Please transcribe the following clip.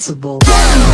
sensible.